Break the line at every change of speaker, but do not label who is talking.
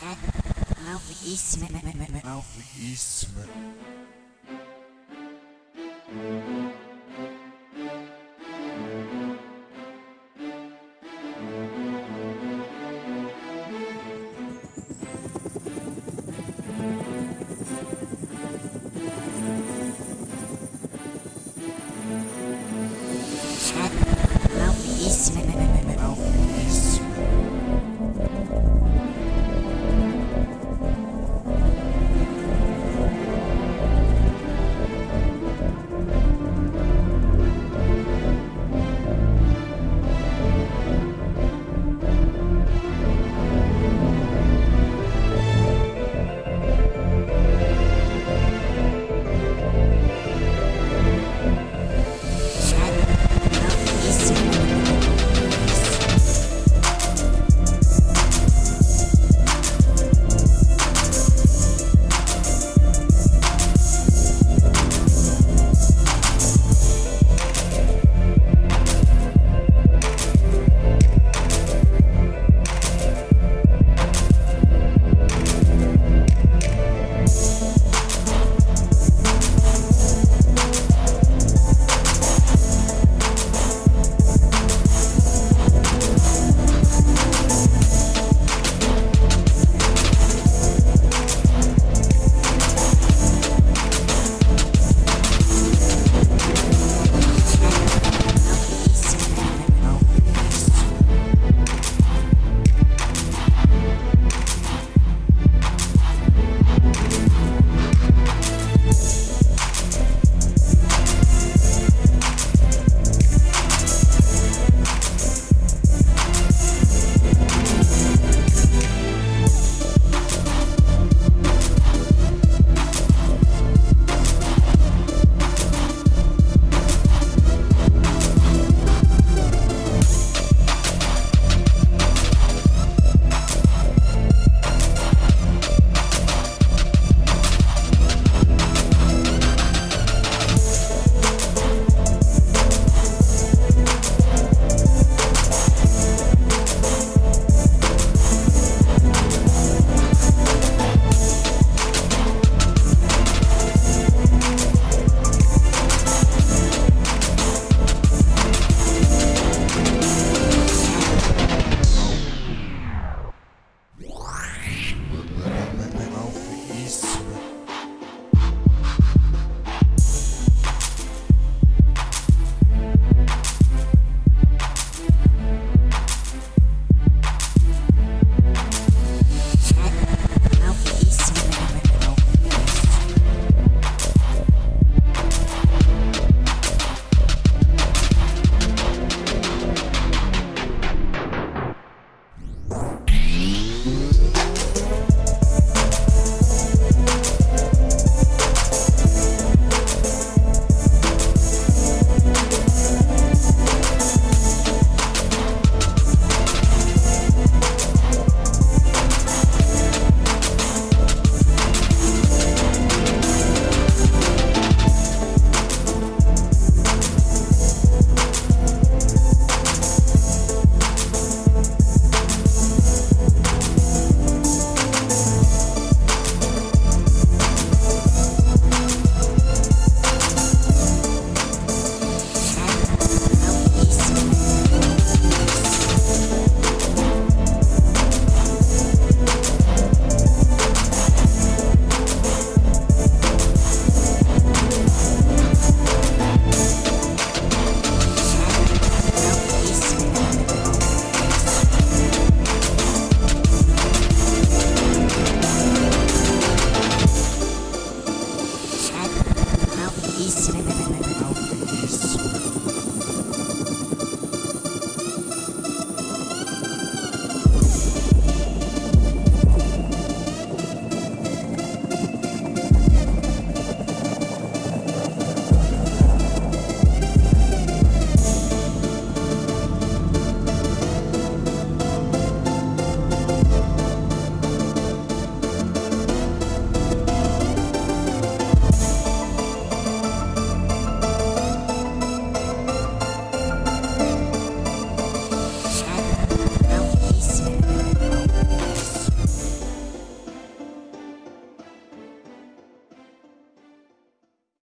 Malvíssima. Eastman.